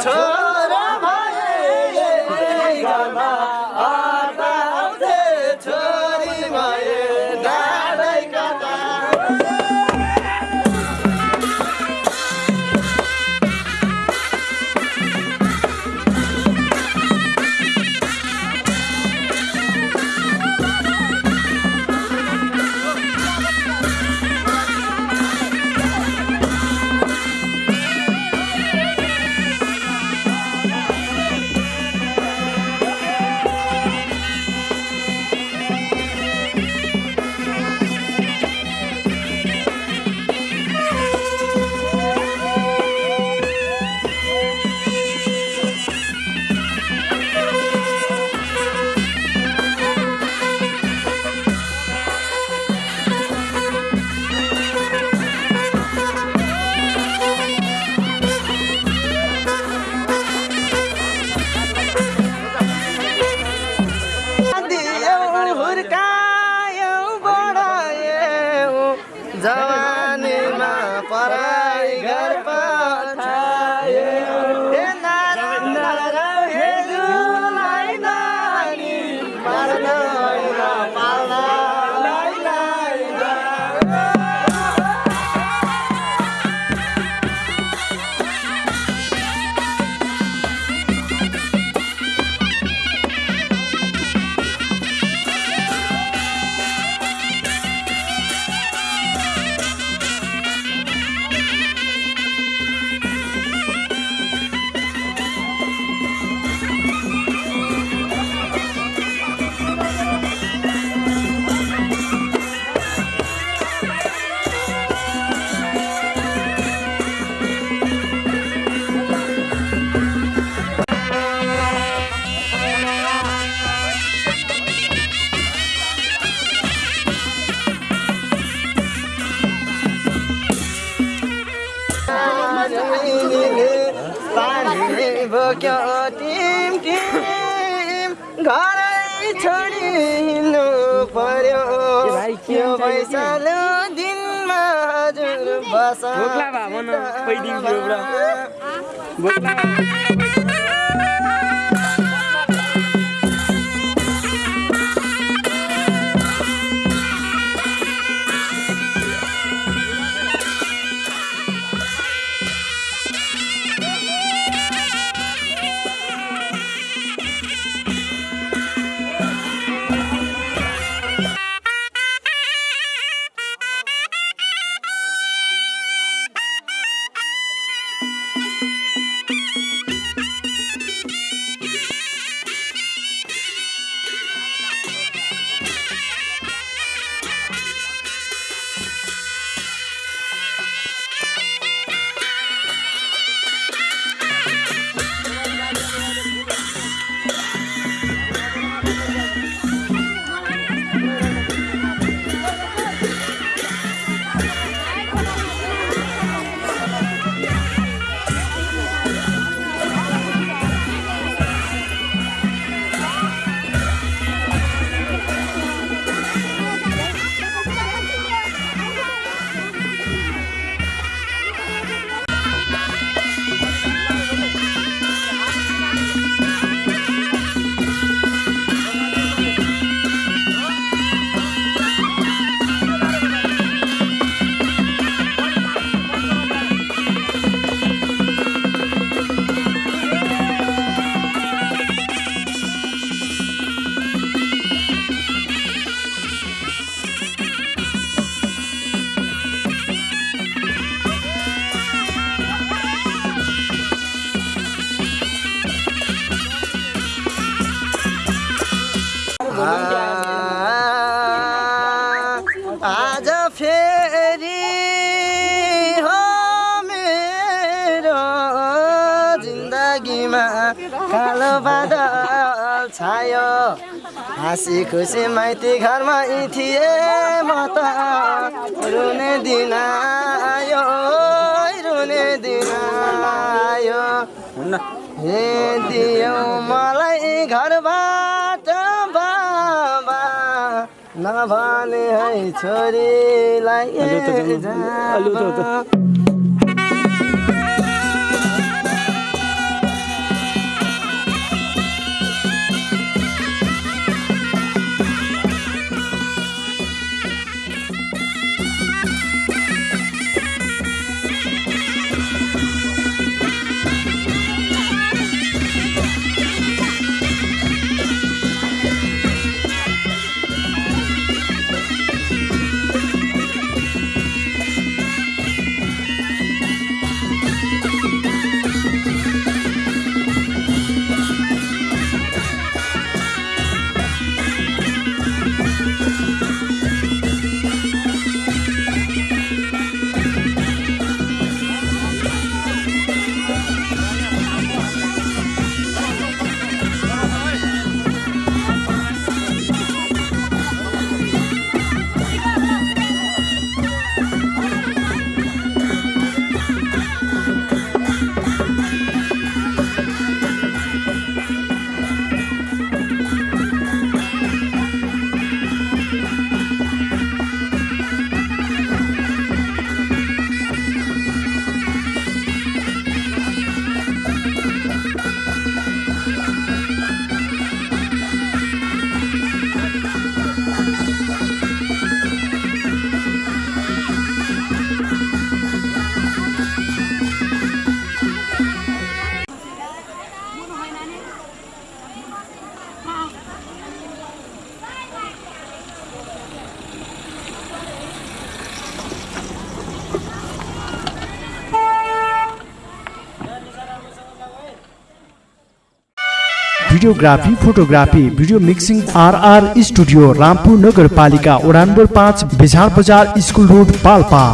저 Jawa. Team team घरै छोडी हिँड्नु पर्यो। यो दिनमा हजुर बस आज फेरि हो मेरो जिन्दगीमा कालो बादल छायो। हाँसी खुसी माइती घरमा यी थिए म त रुने दिन आयो रुने दिन आयो। हे दियो मलाई घरबाट नभने है छोरीलाई videography photography video mixing RR studio Rampur नगरपालिका वडा नम्बर पाँच बेझाड बजार स्कुल रोड पाल्पा